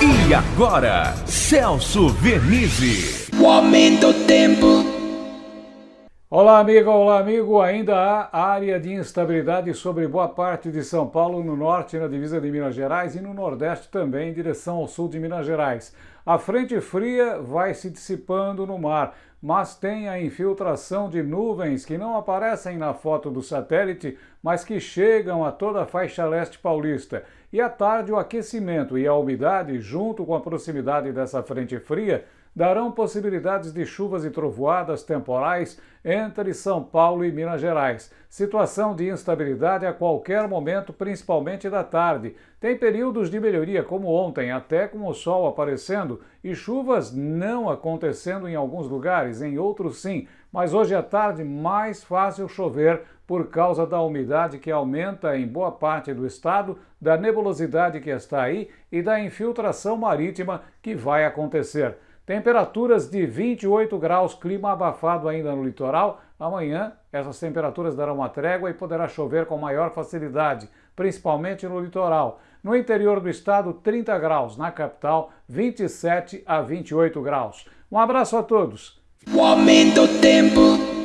E agora, Celso Vernizzi. O aumento do tempo. Olá, amigo, olá, amigo. Ainda há área de instabilidade sobre boa parte de São Paulo, no norte, na divisa de Minas Gerais, e no nordeste também, em direção ao sul de Minas Gerais. A frente fria vai se dissipando no mar, mas tem a infiltração de nuvens que não aparecem na foto do satélite, mas que chegam a toda a faixa leste paulista. E à tarde, o aquecimento e a umidade, junto com a proximidade dessa frente fria, darão possibilidades de chuvas e trovoadas temporais entre São Paulo e Minas Gerais. Situação de instabilidade a qualquer momento, principalmente da tarde. Tem períodos de melhoria, como ontem, até com o sol aparecendo e chuvas não acontecendo em alguns lugares, em outros sim. Mas hoje à tarde, mais fácil chover por causa da umidade que aumenta em boa parte do estado, da nebulosidade que está aí e da infiltração marítima que vai acontecer. Temperaturas de 28 graus, clima abafado ainda no litoral. Amanhã essas temperaturas darão uma trégua e poderá chover com maior facilidade, principalmente no litoral. No interior do estado, 30 graus, na capital, 27 a 28 graus. Um abraço a todos. O aumento do tempo.